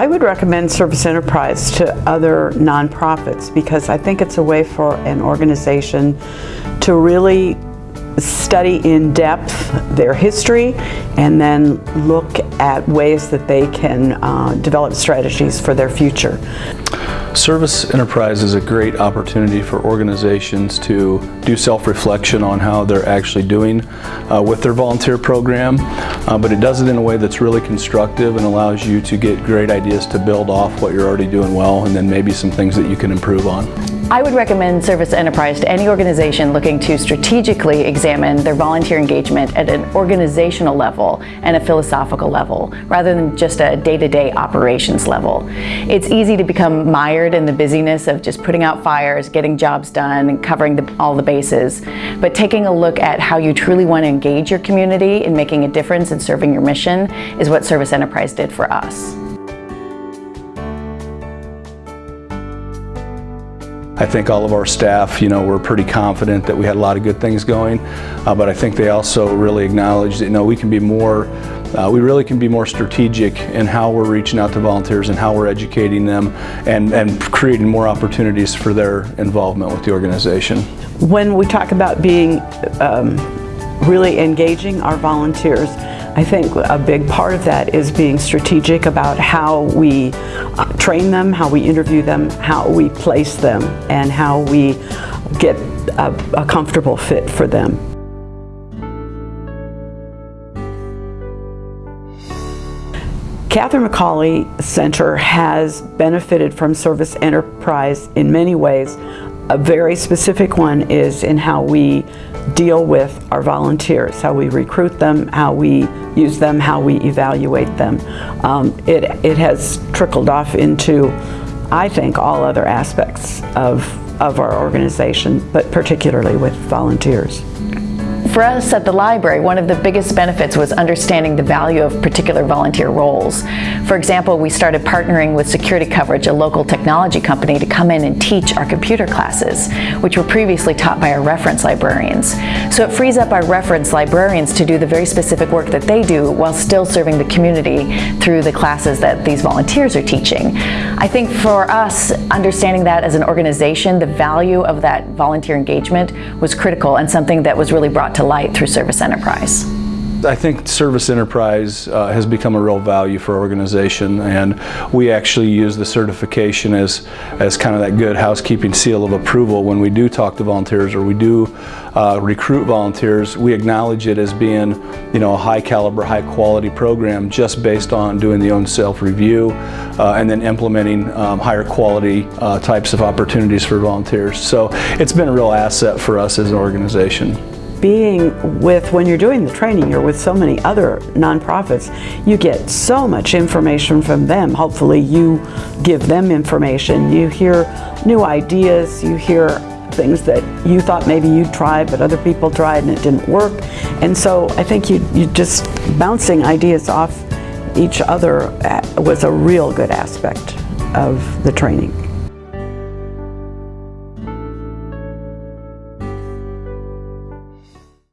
I would recommend Service Enterprise to other nonprofits because I think it's a way for an organization to really study in depth their history and then look at ways that they can uh, develop strategies for their future. Service Enterprise is a great opportunity for organizations to do self-reflection on how they're actually doing uh, with their volunteer program, uh, but it does it in a way that's really constructive and allows you to get great ideas to build off what you're already doing well and then maybe some things that you can improve on. I would recommend Service Enterprise to any organization looking to strategically examine their volunteer engagement at an organizational level and a philosophical level, rather than just a day-to-day -day operations level. It's easy to become mired in the busyness of just putting out fires, getting jobs done, and covering the, all the bases. But taking a look at how you truly want to engage your community in making a difference and serving your mission is what Service Enterprise did for us. I think all of our staff, you know, were pretty confident that we had a lot of good things going, uh, but I think they also really acknowledged that, you know, we can be more, uh, we really can be more strategic in how we're reaching out to volunteers and how we're educating them and, and creating more opportunities for their involvement with the organization. When we talk about being um, really engaging our volunteers, I think a big part of that is being strategic about how we uh, train them, how we interview them, how we place them, and how we get a, a comfortable fit for them. Catherine McAuley Center has benefited from service enterprise in many ways. A very specific one is in how we deal with our volunteers, how we recruit them, how we use them, how we evaluate them. Um, it, it has trickled off into, I think, all other aspects of, of our organization, but particularly with volunteers. For us at the library, one of the biggest benefits was understanding the value of particular volunteer roles. For example, we started partnering with Security Coverage, a local technology company, to come in and teach our computer classes, which were previously taught by our reference librarians. So it frees up our reference librarians to do the very specific work that they do while still serving the community through the classes that these volunteers are teaching. I think for us, understanding that as an organization, the value of that volunteer engagement was critical and something that was really brought to to light through Service Enterprise. I think Service Enterprise uh, has become a real value for our organization and we actually use the certification as, as kind of that good housekeeping seal of approval when we do talk to volunteers or we do uh, recruit volunteers. We acknowledge it as being you know, a high caliber, high quality program just based on doing the own self-review uh, and then implementing um, higher quality uh, types of opportunities for volunteers. So it's been a real asset for us as an organization being with, when you're doing the training, you're with so many other nonprofits, you get so much information from them. Hopefully you give them information. You hear new ideas, you hear things that you thought maybe you'd try, but other people tried and it didn't work. And so I think you, you just bouncing ideas off each other uh, was a real good aspect of the training.